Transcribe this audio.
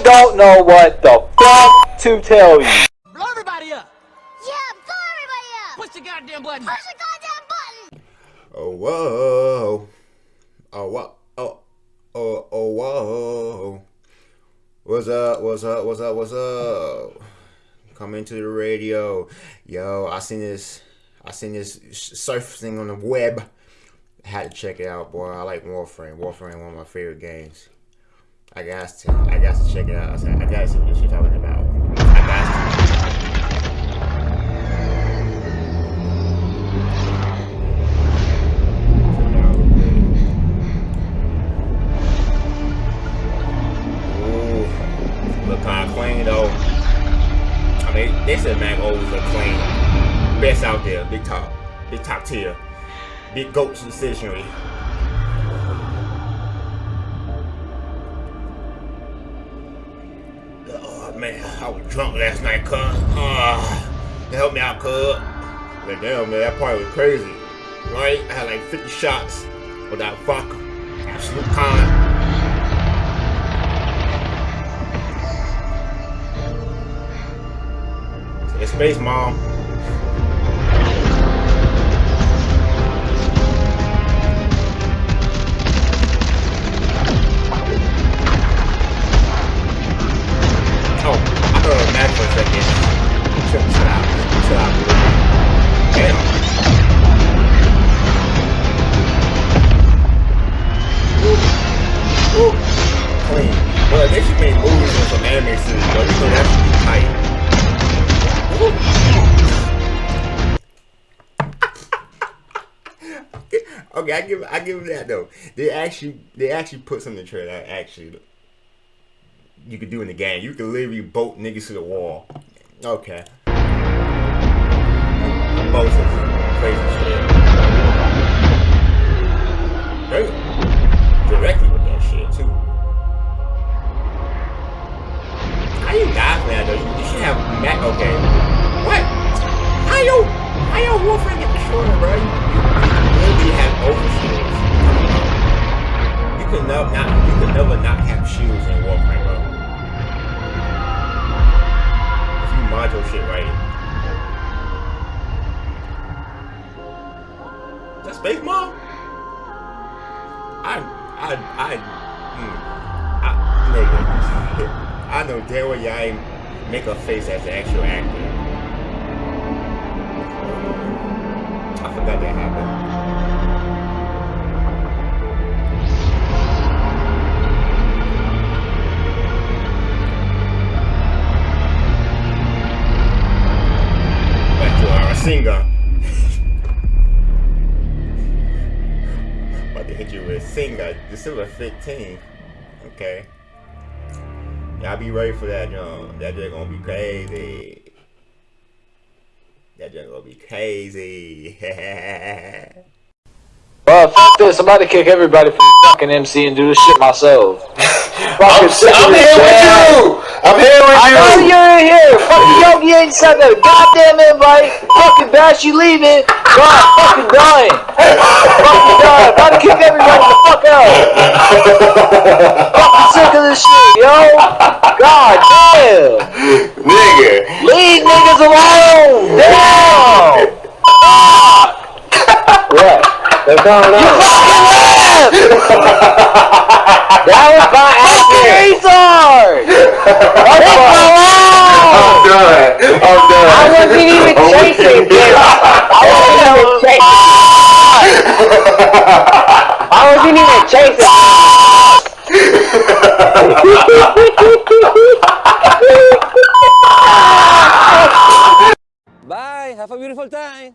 I don't know what the fuck to tell you. Blow everybody up! Yeah, blow everybody up! Push the goddamn button! Push the goddamn button! Oh whoa. Oh what? Oh oh oh whoa. What's up? What's up? What's up? What's up? Coming to the radio. Yo, I seen this. I seen this surfacing on the web. I had to check it out, boy. I like Warframe. Warframe, one of my favorite games. I got to. I got to check it out. I said, I got to see what you're talking about. I got to. Kind of clean though. I mean, they said Mac always look clean. Best out there, big top, big top tier, big goats in man, I was drunk last night, cuz. Ah, help me out, cuz. But damn, man, that party was crazy. Right? I had like 50 shots without vodka. Absolute con. It's Space Mom. okay, I give I give that though. They actually they actually put something in the trailer that actually you could do in the game. You could literally boat niggas to the wall. Okay. Some crazy shit. Crazy. Directly with that shit too. How you for that though? You, you should have Mac. Okay. What? How yo? How yo Warframe get destroyed, bro? You, you literally have overshields. You can never not. You can never not have shields in Warframe, bro. If you mod your shit right. That space mom? I I I. Hmm. I nigga. I know damn well y'all ain't make a face as an actual actor. I forgot that happened. Singer. Hit you with singer December 15th. Okay. Y'all be ready for that, young. That just gonna be crazy. That just gonna be crazy. Well, this. I'm about to kick everybody from fucking MC and do this shit myself. I'm, Fucking sick of I'm this here with you. I'm here with I you. know you're in here. Fucking Yogi ain't sent that goddamn invite. Fucking Bash, you leaving. God, fucking dying. fucking dying. About to kick everybody the fuck out. fucking sick of this shit, yo. God damn. Nigga. Leave niggas alone. Damn. what? What's going on? That was my acting. retard. Leave me. I'm done. I'm done. I wasn't even chasing with I wasn't even chasing. I wasn't even chasing. Bye. Have a beautiful time.